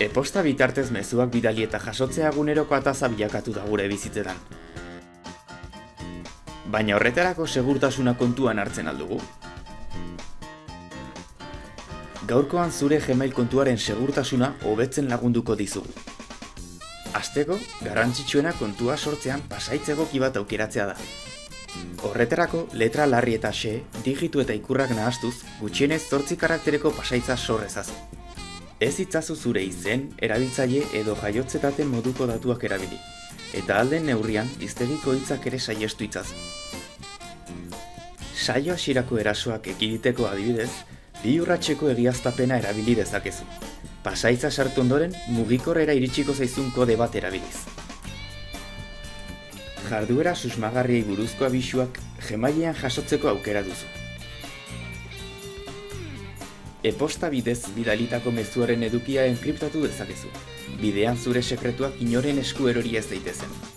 Eposta bitartez mezuak bidali eta jasotzea eguneroko ataza bilakatu da gure bizitzetan. Baina horretarako segurtasuna kontuan hartzen aldugu. Gaurkoan zure Gmail kontuaren segurtasuna hobetzen lagunduko dizugu. Asteko, garrantzitsuena kontua sortzean pasaitzegoki bat aukeratzea da. Horretarako, letra larri eta xe, digitu eta ikurrak nahastuz, gutxienez zortzi karaktereko pasaitza sorrezazu. Ez itzazu zure izen, erabiltzaile edo jaiotzetaten moduko datuak erabili. Eta alden neurrian, iztegiko hitzak ere saiestu itzazu. Saio hasierako erasoak ekiditeko adibidez, bi urratxeko egiaztapena erabili dezakezu. Pasaitza sartu ondoren, mugikorrera iritsiko zaizun kode bat erabiliz. Jarduera susmagarriei buruzko abisuak gemailean jasotzeko aukera duzu. E-posta bidez bidalitako mezuaren edukia enkriptatu dezakezu. Bidean zure sekretuak inoren esku erori ez daitezen.